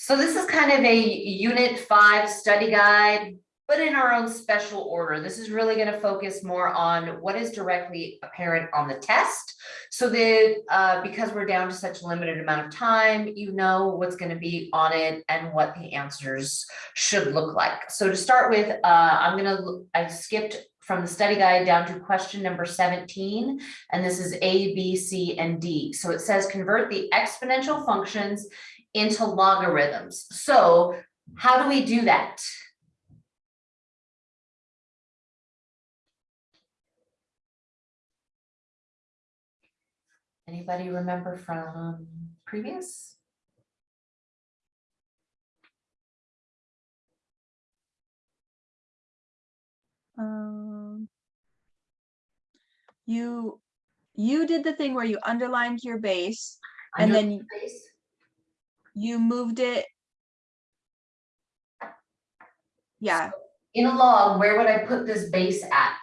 So this is kind of a unit five study guide, but in our own special order. This is really going to focus more on what is directly apparent on the test. So that uh, because we're down to such a limited amount of time, you know what's going to be on it and what the answers should look like. So to start with, uh, I'm going to, I skipped from the study guide down to question number 17, and this is A, B, C, and D. So it says convert the exponential functions into logarithms. So how do we do that? Anybody remember from previous? Um, you, you did the thing where you underlined your base and then you- base? You moved it. Yeah, In a log, where would I put this base at?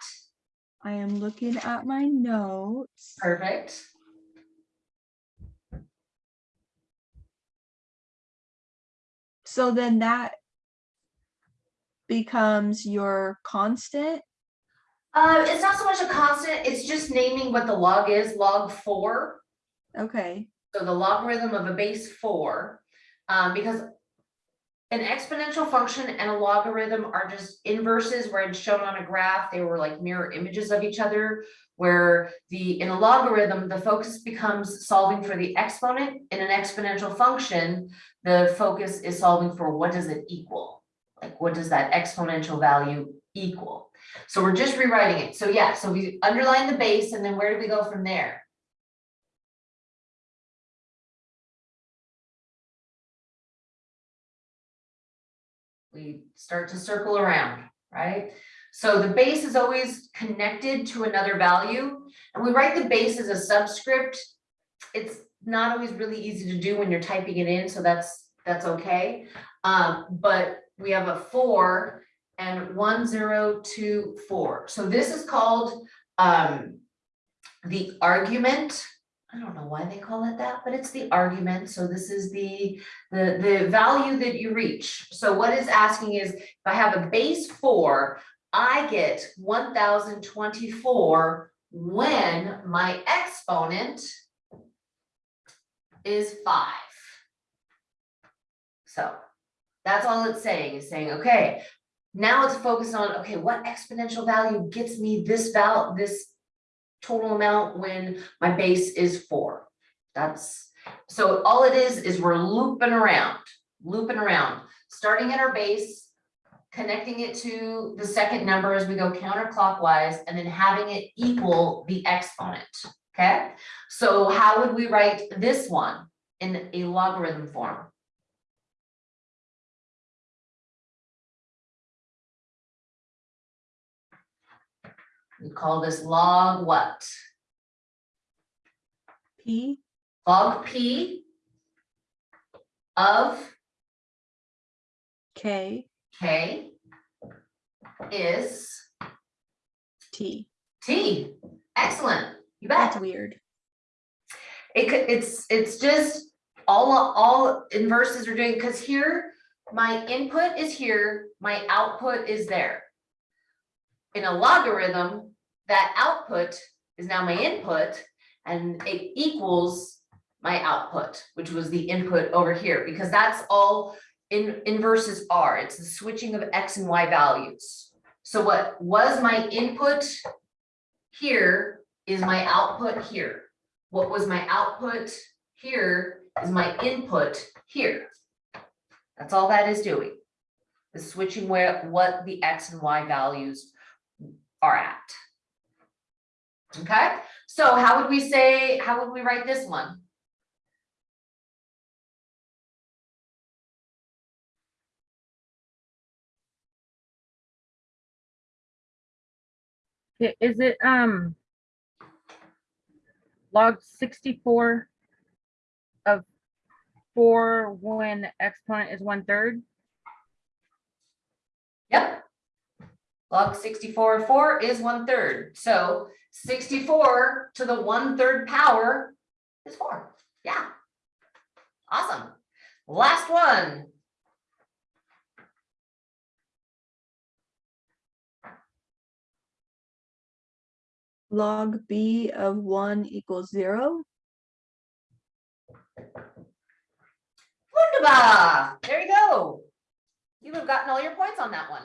I am looking at my notes. Perfect. So then that becomes your constant. Uh, it's not so much a constant, it's just naming what the log is, log four. Okay, So the logarithm of a base four, um, because an exponential function and a logarithm are just inverses where it's shown on a graph, they were like mirror images of each other. Where the, in a logarithm, the focus becomes solving for the exponent. In an exponential function, the focus is solving for what does it equal? Like, what does that exponential value equal? So we're just rewriting it. So yeah, so we underline the base and then where do we go from there? We start to circle around, right? So the base is always connected to another value, and we write the base as a subscript. It's not always really easy to do when you're typing it in, so that's, that's okay. Um, but we have a four and one, zero, two, four. So this is called, um, the argument. I don't know why they call it that, but it's the argument. So this is the the, the value that you reach. So what it's asking is, if I have a base four, I get one thousand twenty-four when my exponent is five. So that's all it's saying, is saying, okay, now it's focused on, okay, what exponential value gets me this val, this total amount when my base is four. That's, so all it is, is we're looping around, looping around, starting at our base, connecting it to the second number as we go counterclockwise, and then having it equal the exponent, okay? So how would we write this one in a logarithm form? We call this log what? P, Log P of K, K is T. T. Excellent. You That's weird. It could, it's, it's just all, all inverses are doing, because here, my input is here, my output is there. In a logarithm, that output is now my input and it equals my output, which was the input over here, because that's all in inverses are. It's the switching of X and Y values. So what was my input here is my output here. What was my output here is my input here. That's all that is doing. Is switching where, what the X and Y values are at. Okay, so how would we say, how would we write this one? Is it, um, log sixty-four of four when exponent is one third? Yep. Log sixty-four of four is one third, so sixty-four to the one third power is four, yeah. Awesome. Last one. Log B of one equals zero. Wunderbar. There you go. You have gotten all your points on that one.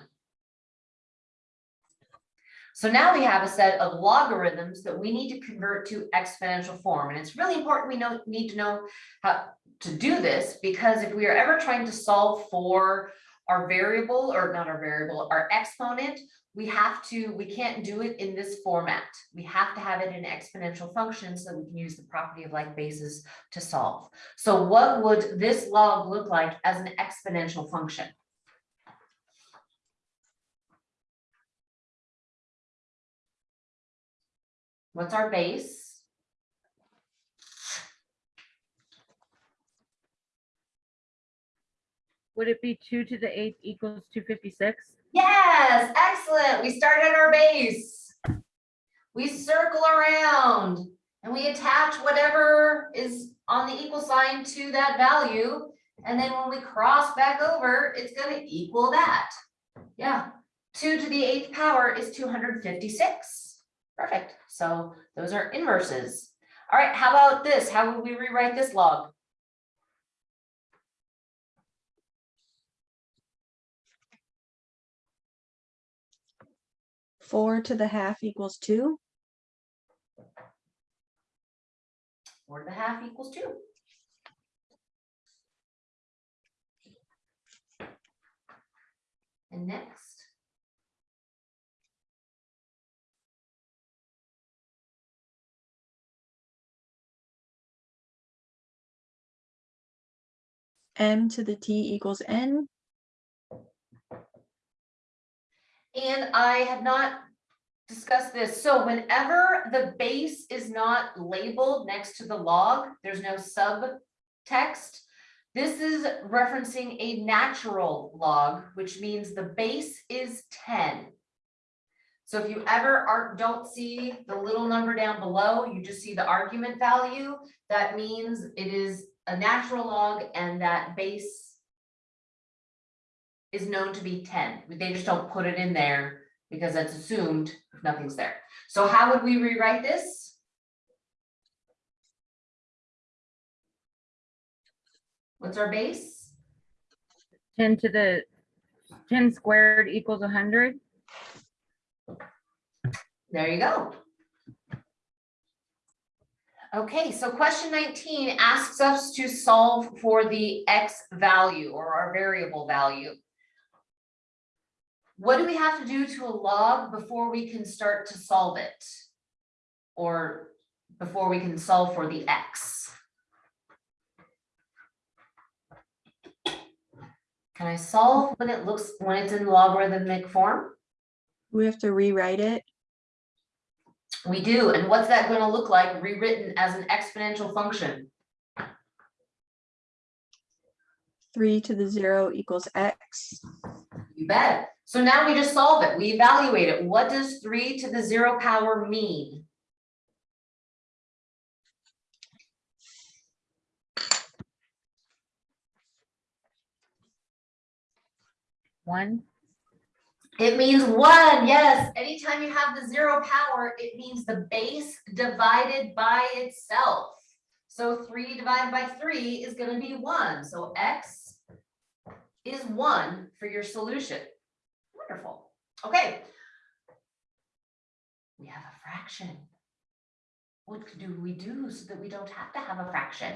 So now we have a set of logarithms that we need to convert to exponential form. And it's really important we know, need to know how to do this because if we are ever trying to solve for our variable or not our variable, our exponent, we have to, we can't do it in this format. We have to have it in exponential function so we can use the property of like bases to solve. So what would this log look like as an exponential function? What's our base? Would it be two to the eighth equals two fifty-six? Yes, excellent. We start at our base. We circle around and we attach whatever is on the equal sign to that value. And then when we cross back over, it's gonna equal that. Yeah, two to the eighth power is two hundred fifty-six. Perfect. So those are inverses. All right, how about this? How would we rewrite this log? Four to the half equals two. Four to the half equals two. And next, M to the T equals N. and I have not discussed this, so whenever the base is not labeled next to the log, there's no subtext. This is referencing a natural log, which means the base is ten. So if you ever are, don't see the little number down below, you just see the argument value, that means it is a natural log and that base is known to be ten. They just don't put it in there because that's assumed if nothing's there. So how would we rewrite this? What's our base? Ten to the, ten squared equals hundred. There you go. Okay, so question nineteen asks us to solve for the x value or our variable value. What do we have to do to a log before we can start to solve it? Or before we can solve for the x? Can I solve when it looks, when it's in logarithmic form? We have to rewrite it. We do, and what's that gonna look like rewritten as an exponential function? Three to the zero equals X. You bet. So now we just solve it, we evaluate it. What does three to the zero power mean? One, It means one, yes. Anytime you have the zero power, it means the base divided by itself. So three divided by three is gonna be one, so x is one for your solution. Wonderful, okay. We have a fraction. What do we do so that we don't have to have a fraction?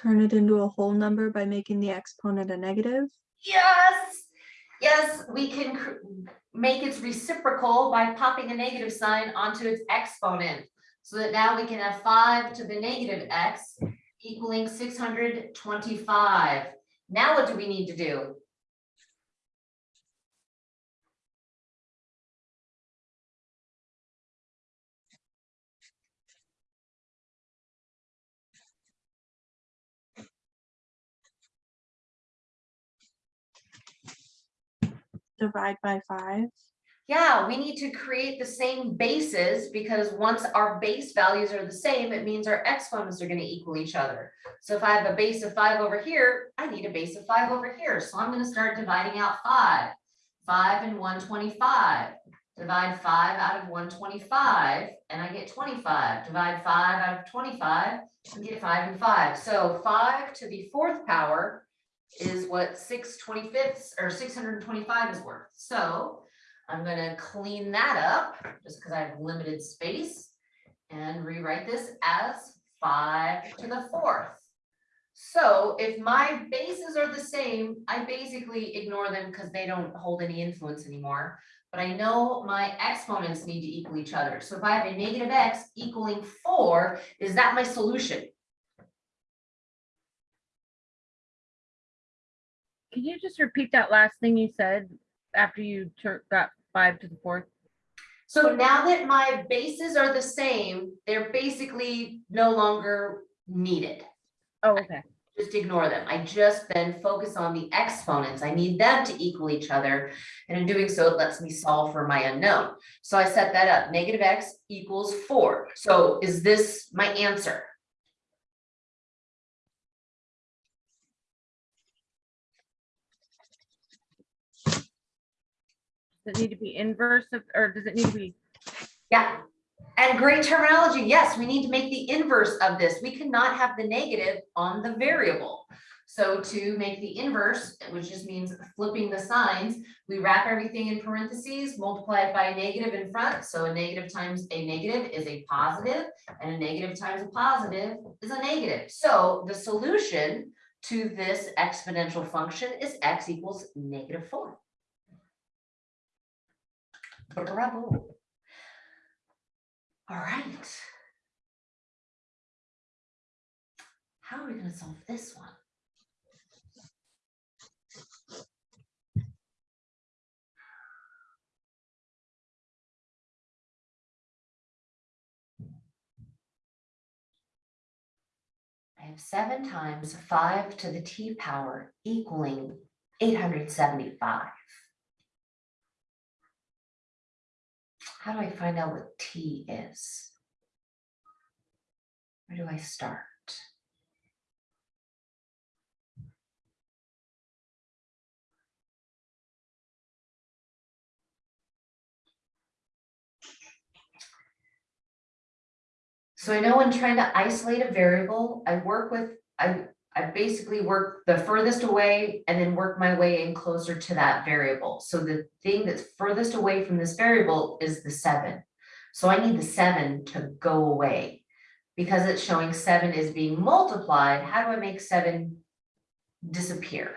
Turn it into a whole number by making the exponent a negative. Yes, yes, we can make its reciprocal by popping a negative sign onto its exponent. So that now we can have five to the negative x equaling six hundred twenty-five. Now what do we need to do? Divide by five? Yeah, we need to create the same bases because once our base values are the same, it means our exponents are gonna equal each other. So if I have a base of five over here, I need a base of five over here. So I'm gonna start dividing out five. Five and one twenty-five. Divide five out of one twenty-five and I get twenty-five. Divide five out of twenty-five and get five and five. So five to the fourth power is what six twenty-fifths or six hundred and twenty-five is worth. So I'm gonna clean that up, just because I have limited space. And rewrite this as five to the fourth. So if my bases are the same, I basically ignore them because they don't hold any influence anymore. But I know my exponents need to equal each other. So if I have a negative x equaling four, is that my solution? Can you just repeat that last thing you said after you got five to the fourth? So now that my bases are the same, they're basically no longer needed. Oh, okay. just ignore them. I just then focus on the exponents. I need them to equal each other. And in doing so, it lets me solve for my unknown. So I set that up, negative x equals four. So is this my answer? Does it need to be inverse of, or does it need to be, Yeah. And great terminology. Yes, we need to make the inverse of this. We cannot have the negative on the variable. So to make the inverse, which just means flipping the signs, we wrap everything in parentheses, multiply it by a negative in front. So a negative times a negative is a positive, and a negative times a positive is a negative. So the solution to this exponential function is x equals negative four. Bravo. All right. How are we going to solve this one? I have 7 times 5 to the t power equaling 875. How do I find out what T is? Where do I start? So I know when trying to isolate a variable, I work with, I, I basically work the furthest away and then work my way in closer to that variable. So the thing that's furthest away from this variable is the seven. So I need the seven to go away. Because it's showing seven is being multiplied, how do I make seven disappear?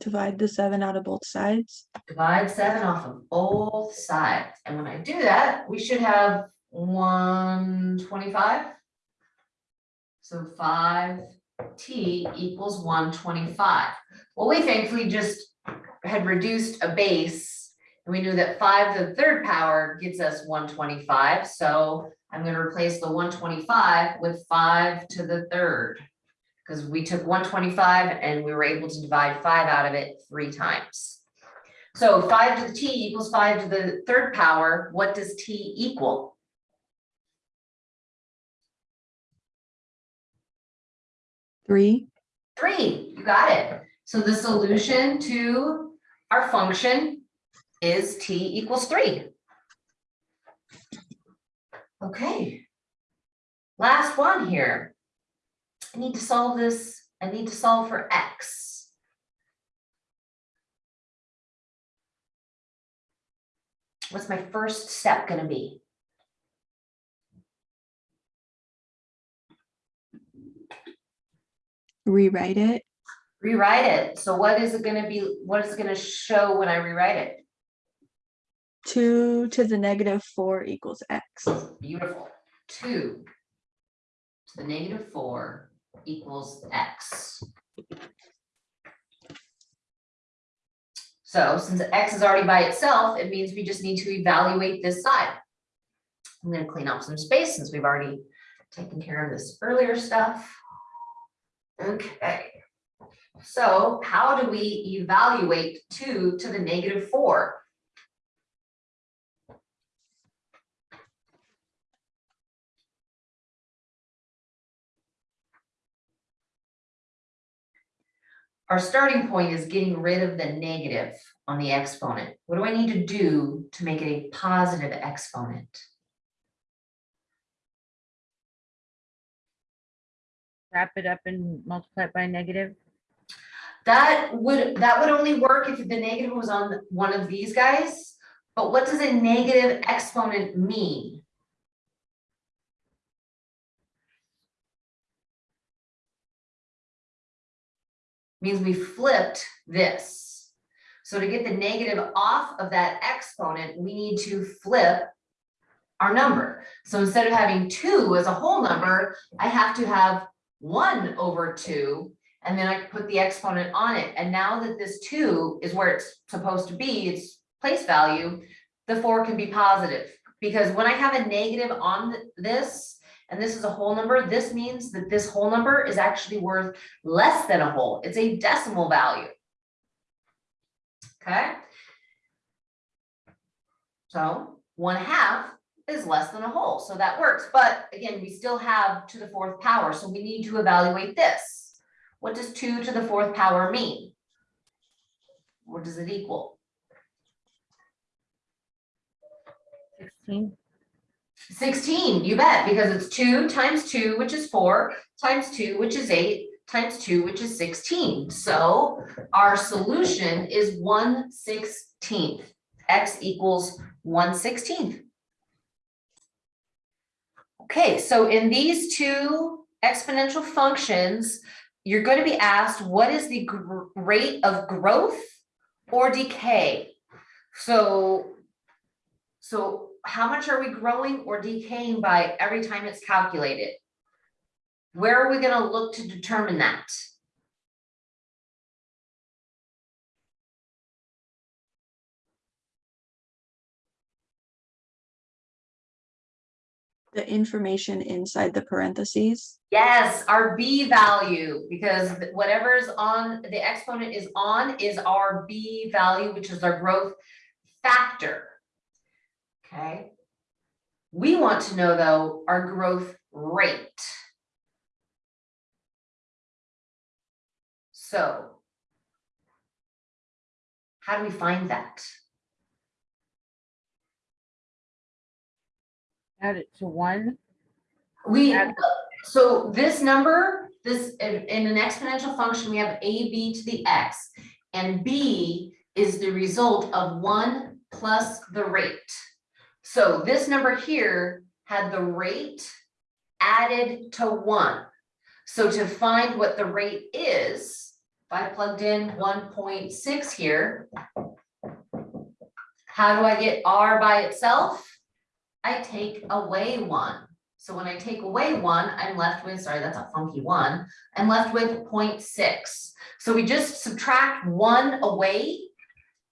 Divide the seven out of both sides? Divide seven off of both sides. And when I do that, we should have one twenty-five. So five T equals one twenty-five. Well, we thankfully just had reduced a base. And we knew that five to the third power gives us one twenty-five, so I'm gonna replace the one twenty-five with five to the third. Because we took one twenty-five and we were able to divide five out of it three times. So five to the t equals five to the third power, what does t equal? Three? Three, you got it. So the solution to our function is t equals three. Okay. Last one here. I need to solve this, I need to solve for x. What's my first step gonna be? Rewrite it. Rewrite it. So what is it gonna be, what is it gonna show when I rewrite it? Two to the negative four equals X. Beautiful. Two to the negative four equals x. So since x is already by itself, it means we just need to evaluate this side. I'm gonna clean up some space since we've already taken care of this earlier stuff. Okay. So how do we evaluate two to the negative four? Our starting point is getting rid of the negative on the exponent. What do I need to do to make it a positive exponent? Wrap it up and multiply it by negative. That would, that would only work if the negative was on one of these guys. But what does a negative exponent mean? Means we flipped this. So to get the negative off of that exponent, we need to flip our number. So instead of having two as a whole number, I have to have one over two and then I put the exponent on it. And now that this two is where it's supposed to be, its place value, the four can be positive. Because when I have a negative on this, and this is a whole number, this means that this whole number is actually worth less than a whole. It's a decimal value. Okay? So one half is less than a whole, so that works. But again, we still have to the fourth power, so we need to evaluate this. What does two to the fourth power mean? What does it equal? Sixteen. Sixteen, you bet, because it's two times two, which is four, times two, which is eight, times two, which is sixteen. So our solution is one sixteenth. X equals one sixteenth. Okay, so in these two exponential functions, you're going to be asked, what is the rate of growth or decay? So, so how much are we growing or decaying by every time it's calculated? Where are we gonna look to determine that? The information inside the parentheses. Yes, our B value, because whatever's on, the exponent is on is our B value, which is our growth factor. Okay. We want to know though, our growth rate. So. How do we find that? Add it to one. We, Add- so this number, this, in, in an exponential function, we have a b to the x. And b is the result of one plus the rate. So this number here had the rate added to one. So to find what the rate is, if I plugged in one point six here. How do I get r by itself? I take away one. So when I take away one, I'm left with, sorry, that's a funky one, I'm left with 0.6. So we just subtract one away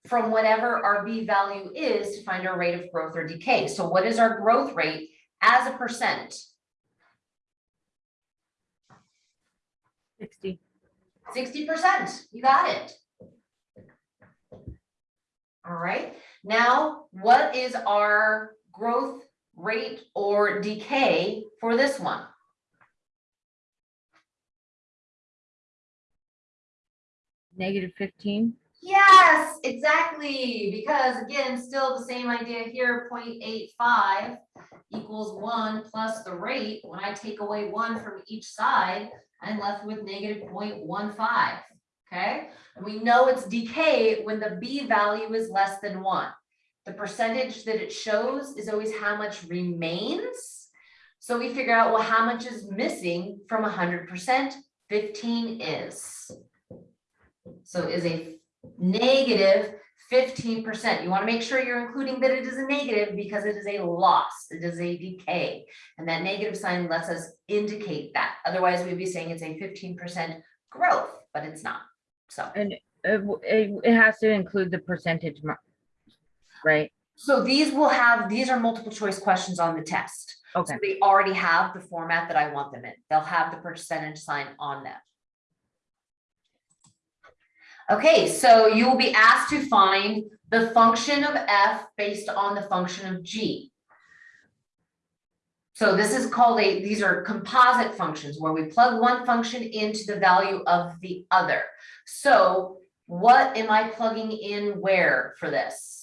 from whatever our B value is to find our rate of growth or decay. So what is our growth rate as a percent? Sixty. Sixty percent, you got it. All right, now what is our growth rate or decay for this one? Negative fifteen. Yes, exactly, because again, still the same idea here, 0.85 equals one plus the rate. When I take away one from each side, I'm left with negative 0.15. okay? And we know it's decay when the B value is less than one. The percentage that it shows is always how much remains. So we figure out, well, how much is missing from hundred percent? Fifteen is. So is a negative negative fifteen percent. You want to make sure you're including that it is a negative because it is a loss, it is a decay. And that negative sign lets us indicate that. Otherwise, we'd be saying it's a fifteen percent growth, but it's not. So, And it, it, has to include the percentage Right? so these will have, these are multiple choice questions on the test. Okay. So they already have the format that I want them in. They'll have the percentage sign on them. Okay, so you will be asked to find the function of f based on the function of g. So this is called a, these are composite functions where we plug one function into the value of the other. So what am I plugging in where for this?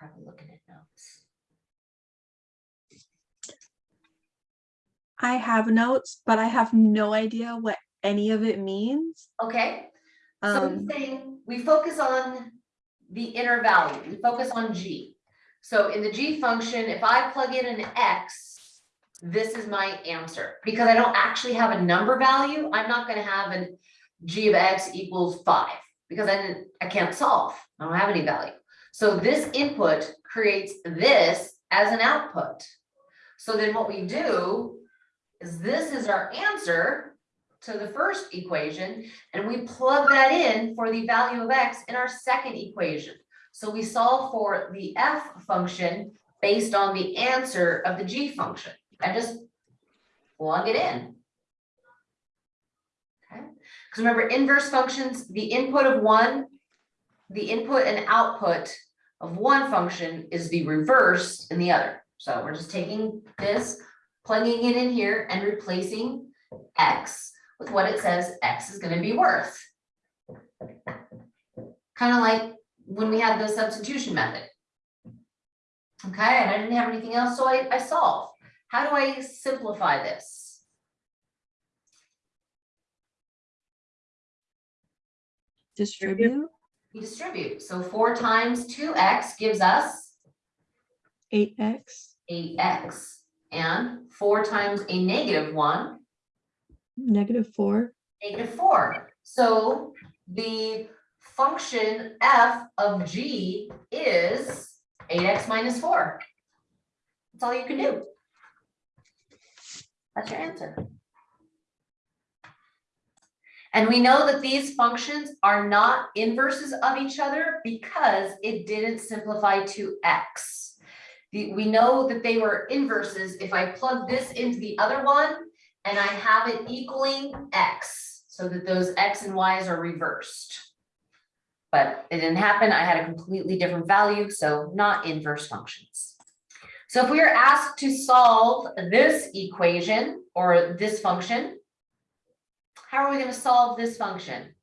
Probably looking at notes. I have notes, but I have no idea what any of it means. Okay, so Um, thing, we focus on the inner value, we focus on G. So in the G function, if I plug in an X, this is my answer, because I don't actually have a number value, I'm not gonna have an G of X equals five, because I didn't, I can't solve, I don't have any value. So this input creates this as an output. So then what we do is this is our answer to the first equation, and we plug that in for the value of x in our second equation. So we solve for the f function based on the answer of the g function. I just plug it in. Okay, because remember inverse functions, the input of one, the input and output of one function is the reverse in the other. So we're just taking this, plugging it in here and replacing x with what it says X is gonna be worth. Kind of like when we had the substitution method. Okay, and I didn't have anything else, so I, I solve. How do I simplify this? distribute We distribute, so four times two X gives us eight X, eight X. And four times a negative one negative four. negative four. So the function f of g is eight x minus four. That's all you can do. That's your answer. And we know that these functions are not inverses of each other because it didn't simplify to x. The- we know that they were inverses if I plug this into the other one and I have it equaling X, so that those X and Ys are reversed. But it didn't happen, I had a completely different value, so not inverse functions. So if we are asked to solve this equation or this function, how are we gonna solve this function?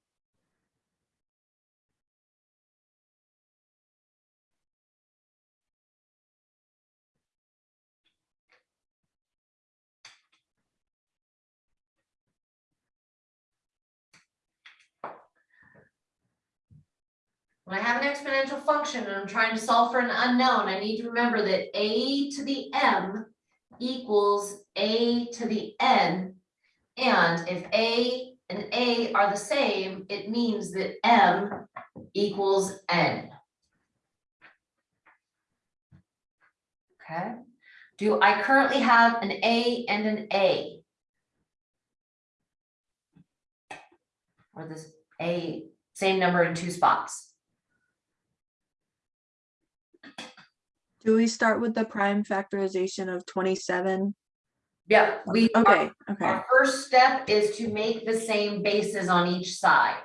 When I have an exponential function and I'm trying to solve for an unknown, I need to remember that a to the m equals a to the n. And if a and a are the same, it means that m equals n. Okay, do I currently have an a and an a? Or this a, same number in two spots? Do we start with the prime factorization of twenty-seven? Yeah, we. our- Okay, okay, Our first step is to make the same bases on each side.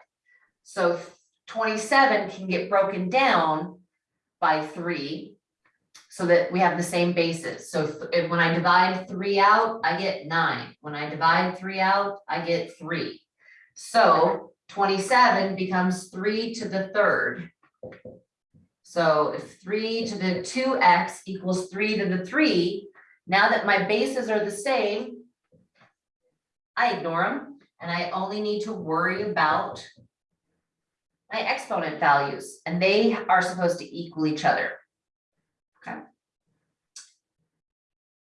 So twenty-seven can get broken down by three. So that we have the same bases. So if- if when I divide three out, I get nine. When I divide three out, I get three. So twenty-seven becomes three to the third. So if three to the two x equals three to the three, now that my bases are the same, I ignore them and I only need to worry about my exponent values and they are supposed to equal each other. Okay.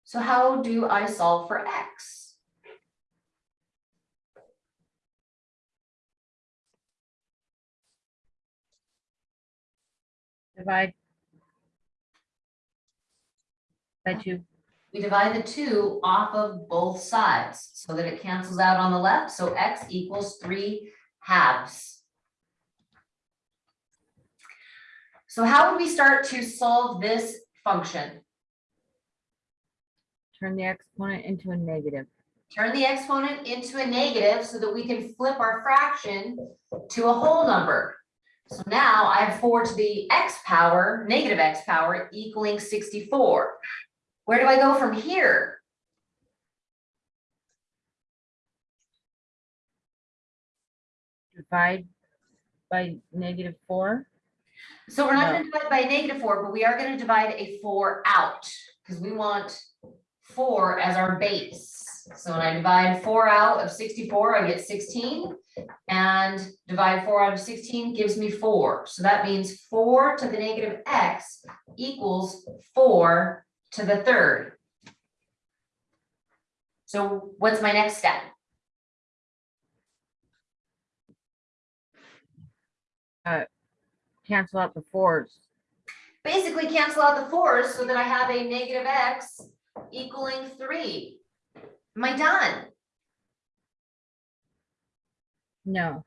So how do I solve for x? divide by two. We divide the two off of both sides so that it cancels out on the left. So x equals three halves. So how would we start to solve this function? Turn the exponent into a negative. Turn the exponent into a negative so that we can flip our fraction to a whole number. So now I have four to the x power, negative x power equaling sixty-four. Where do I go from here? Divide by negative four. So we're not No. gonna divide by negative four, but we are gonna divide a four out, because we want four as our base. So when I divide four out of sixty-four, I get sixteen. And divide four out of sixteen gives me four. So that means four to the negative x equals four to the third. So what's my next step? Uh, cancel out the fours. basically cancel out the fours so that I have a negative x equaling three. Am I done? No,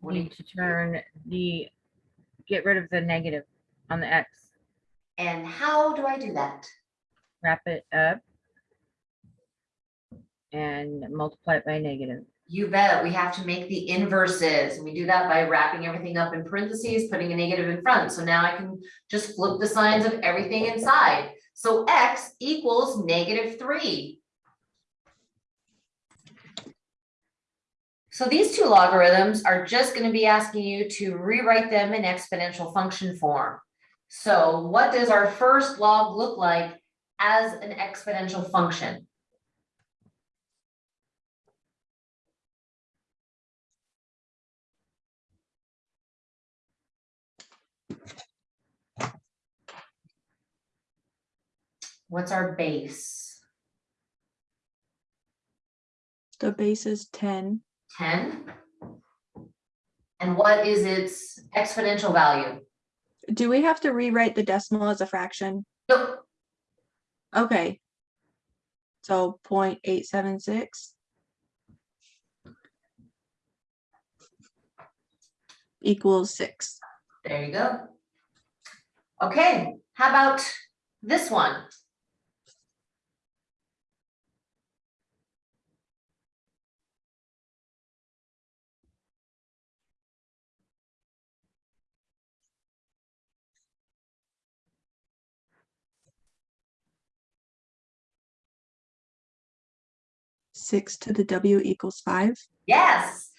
What do you- need to turn the, get rid of the negative on the x. And how do I do that? Wrap it up. And multiply it by negative. You bet, we have to make the inverses. and We do that by wrapping everything up in parentheses, putting a negative in front. So now I can just flip the signs of everything inside. So x equals negative three. So these two logarithms are just gonna be asking you to rewrite them in exponential function form. So what does our first log look like as an exponential function? What's our base? The base is ten. Ten? And what is its exponential value? Do we have to rewrite the decimal as a fraction? Nope, Okay. So 0.876 Equals six. there you go. Okay, how about this one? Six to the W equals five. Yes.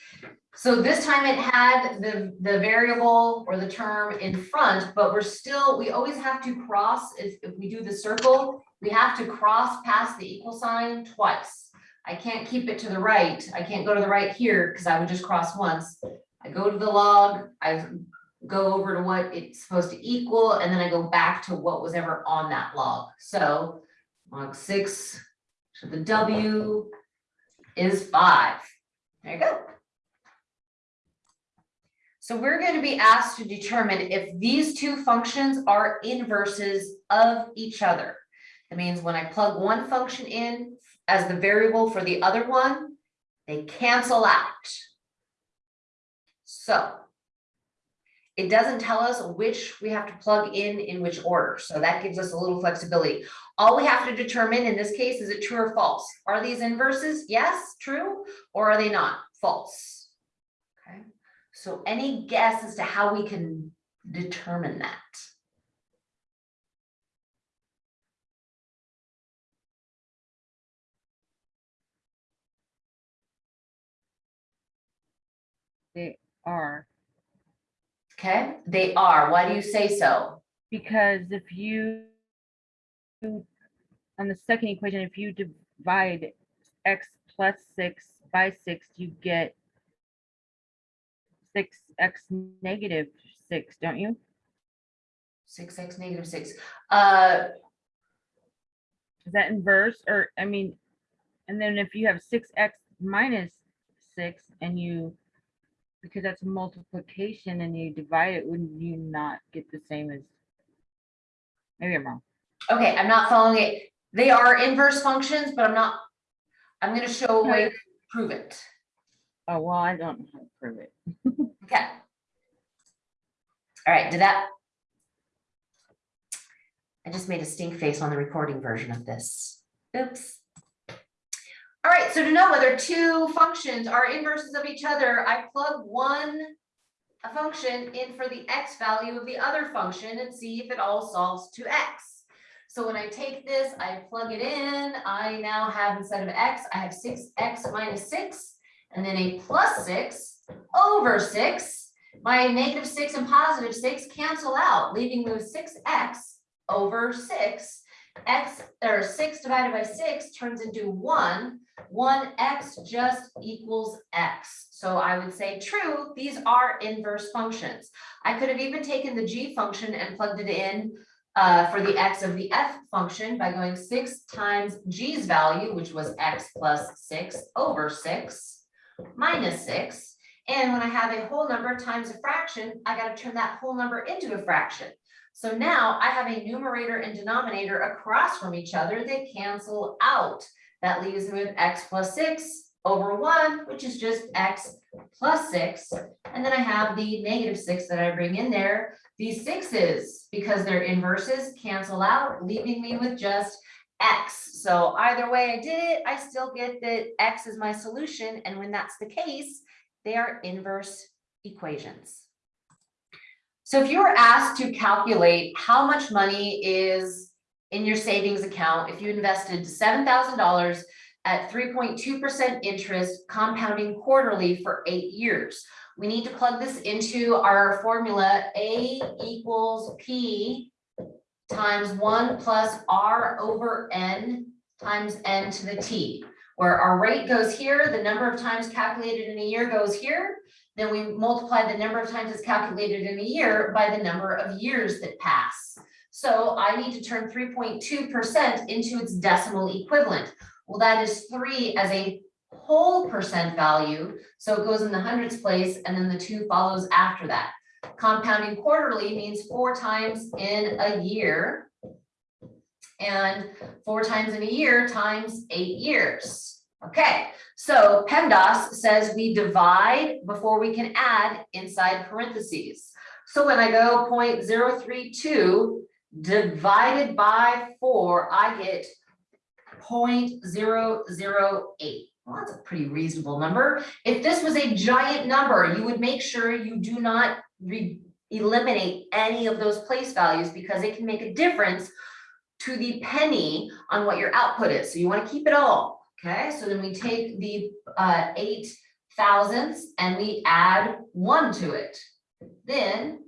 So this time it had the, the variable or the term in front, but we're still, we always have to cross, if, if we do the circle, we have to cross past the equal sign twice. I can't keep it to the right. I can't go to the right here because I would just cross once. I go to the log, I go over to what it's supposed to equal, and then I go back to what was ever on that log. So log six to the W is five. There you go. So we're going to be asked to determine if these two functions are inverses of each other. That means when I plug one function in as the variable for the other one, they cancel out. So it doesn't tell us which we have to plug in in which order. So that gives us a little flexibility. All we have to determine in this case, is it true or false? Are these inverses? Yes, true, or are they not? False. Okay, so any guess as to how we can determine that? They are, Okay, they are. Why do you say so? because if you on the second equation, if you divide x plus six by six, you get six x negative six, don't you? Six X negative six. Uh, Is that inverse or, I mean, and then if you have six x minus six and you, because that's multiplication and you divide it, wouldn't you not get the same as? Maybe I'm wrong. okay, I'm not following it. They are inverse functions, but I'm not, I'm gonna show a way to prove it. Oh, well, I don't know how to prove it. Okay. All right, did that I just made a stink face on the recording version of this. Oops. All right, so to know whether two functions are inverses of each other, I plug one a function in for the x value of the other function and see if it all solves to x. So when I take this, I plug it in, I now have instead of x, I have six x minus six, and then a plus six over six. My negative six and positive six cancel out, leaving me with six x over six. X, or six divided by six turns into one, one x just equals x. So I would say true, these are inverse functions. I could have even taken the g function and plugged it in uh, for the x of the f function by going six times g's value, which was x plus six over six minus six. And when I have a whole number times a fraction, I gotta turn that whole number into a fraction. So now I have a numerator and denominator across from each other, they cancel out. That leaves me with x plus six over one, which is just x plus six. And then I have the negative six that I bring in there. These sixes, because they're inverses, cancel out, leaving me with just x. So either way I did it, I still get that x is my solution. And when that's the case, they are inverse equations. So if you were asked to calculate how much money is in your savings account, if you invested seven thousand dollars at three point two percent interest compounding quarterly for eight years. We need to plug this into our formula A equals P times one plus R over N times N to the T. Where our rate goes here, the number of times calculated in a year goes here. Then we multiply the number of times it's calculated in a year by the number of years that pass. So I need to turn three point two percent into its decimal equivalent. Well, that is three as a whole percent value, so it goes in the hundreds place and then the two follows after that. Compounding quarterly means four times in a year. And four times in a year times eight years. Okay, so PEMDAS says we divide before we can add inside parentheses. So when I go 0.032 divided by four, I get 0.008. Well, that's a pretty reasonable number. If this was a giant number, you would make sure you do not eliminate any of those place values because it can make a difference to the penny on what your output is. So you want to keep it all. Okay, so then we take the uh, eight thousandths and we add one to it. Then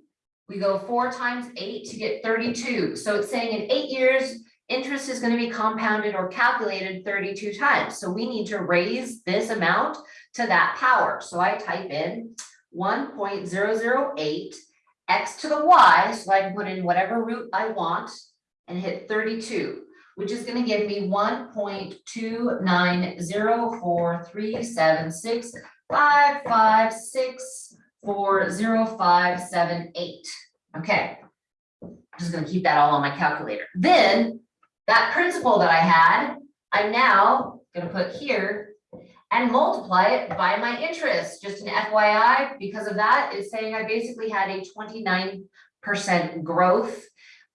we go four times eight to get thirty-two. So it's saying in eight years, interest is going to be compounded or calculated thirty-two times. So we need to raise this amount to that power. So I type in one point zero zero eight x to the y, so I can put in whatever root I want and hit thirty-two, which is going to give me one point two nine zero four three seven six five five six four zero five seven eight. Okay. I'm just gonna keep that all on my calculator. Then that principal that I had, I'm now gonna put here and multiply it by my interest, just an FYI, because of that, it's saying I basically had a twenty-nine percent growth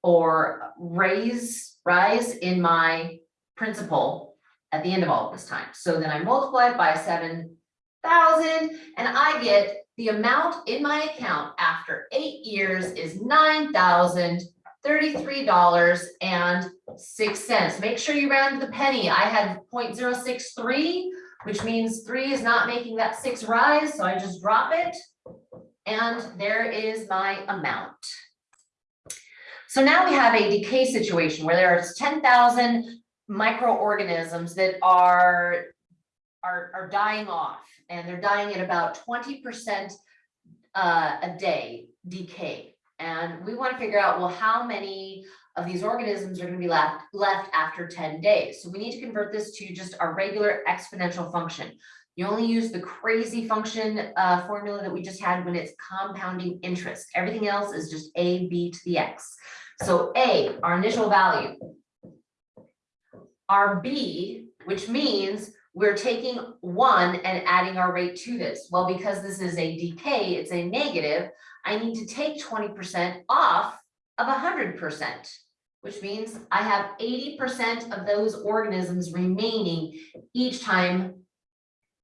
or raise, rise in my principal at the end of all of this time. So then I multiply it by seven thousand and I get the amount in my account after eight years is nine thousand thirty-three dollars and six cents. Make sure you round the penny. I had 0.063, which means three is not making that six rise, so I just drop it. And there is my amount. So now we have a decay situation where there's ten thousand microorganisms that are are, are dying off and they're dying at about twenty percent uh, a day decay. And we want to figure out, well, how many of these organisms are going to be left, left after ten days? So we need to convert this to just our regular exponential function. You only use the crazy function uh, formula that we just had when it's compounding interest. Everything else is just a b to the x. So a, our initial value. Our b, which means we're taking one and adding our rate to this. Well, because this is a decay, it's a negative, I need to take twenty percent off of hundred percent. which means I have eighty percent of those organisms remaining each time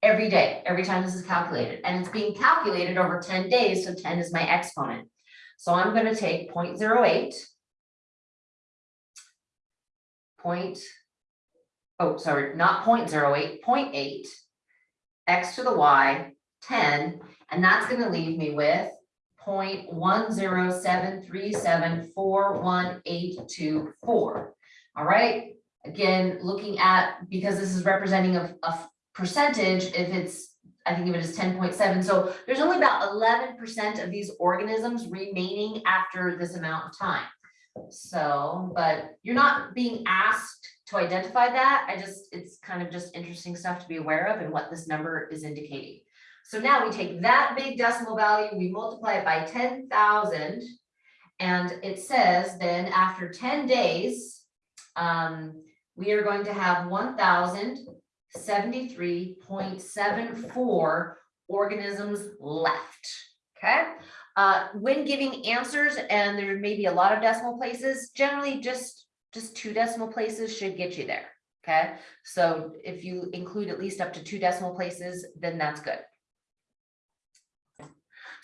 every day, every time this is calculated, and it's being calculated over ten days, so ten is my exponent. So I'm gonna take 0.08, Point, oh, sorry, not 0.08, 0.8, x to the y, ten, and that's gonna leave me with 0.10737418824. All right, again, looking at, because this is representing a, a percentage, if it's, I think of it as ten point seven, so there's only about eleven percent of these organisms remaining after this amount of time. So, but you're not being asked to identify that, I just, it's kind of just interesting stuff to be aware of and what this number is indicating. So now we take that big decimal value, we multiply it by ten thousand. And it says then after ten days, um, we are going to have one thousand seventy-three point seven four organisms left. Okay, uh, when giving answers, and there may be a lot of decimal places, generally just, just two decimal places should get you there. Okay, so if you include at least up to two decimal places, then that's good.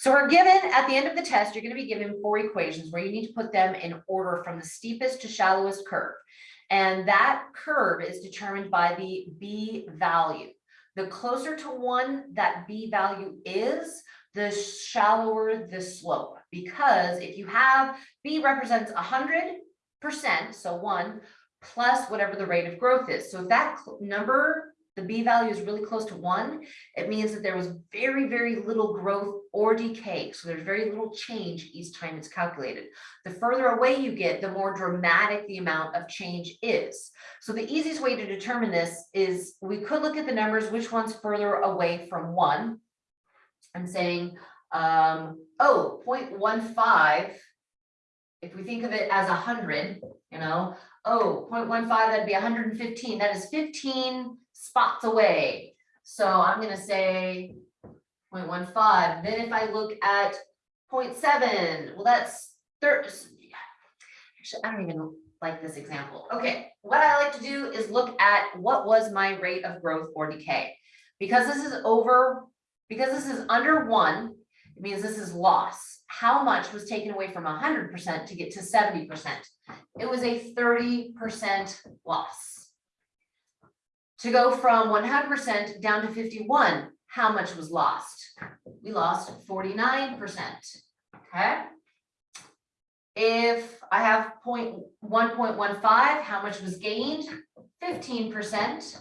So we're given, at the end of the test, you're gonna be given four equations where you need to put them in order from the steepest to shallowest curve. And that curve is determined by the B value. The closer to one that B value is, the shallower the slope. Because if you have, B represents hundred percent, so one, plus whatever the rate of growth is. So if that number, the B value is really close to one, it means that there was very, very little growth or decay. So there's very little change each time it's calculated. The further away you get, the more dramatic the amount of change is. So the easiest way to determine this is we could look at the numbers, which one's further away from one. I'm saying, um, oh, 0.15. If we think of it as a hundred, you know, oh, 0.15, that'd be hundred and fifteen, that is fifteen spots away. So I'm gonna say 0.15. then if I look at 0.7, well, that's third. Actually, I don't even like this example. Okay, what I like to do is look at what was my rate of growth or decay. Because this is over, because this is under one, it means this is loss. How much was taken away from hundred percent to get to seventy percent? It was a thirty percent loss. To go from one hundred percent down to fifty-one, how much was lost? We lost forty-nine percent, okay? If I have point, one point one five, how much was gained? Fifteen percent.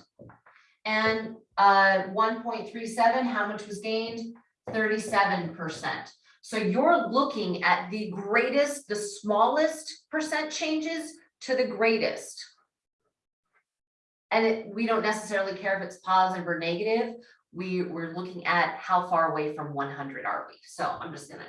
And uh, one point three seven, how much was gained? Thirty-seven percent. So you're looking at the greatest, the smallest percent changes to the greatest. And it, we don't necessarily care if it's positive or negative. We, we're looking at how far away from one hundred are we? So I'm just gonna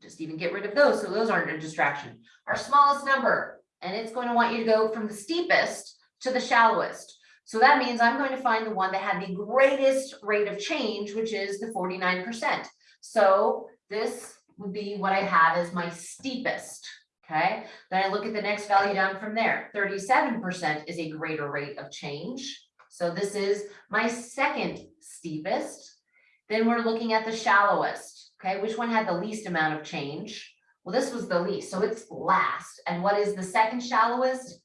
just even get rid of those, so those aren't a distraction. Our smallest number, and it's going to want you to go from the steepest to the shallowest. So that means I'm going to find the one that had the greatest rate of change, which is the forty-nine percent. So this would be what I have as my steepest, okay? Then I look at the next value down from there. Thirty-seven percent is a greater rate of change. So this is my second steepest. Then we're looking at the shallowest, okay? Which one had the least amount of change? Well, this was the least, so it's last. And what is the second shallowest?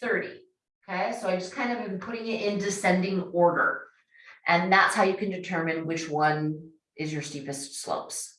Thirty, okay? So I just kind of am putting it in descending order. And that's how you can determine which one is your steepest slopes.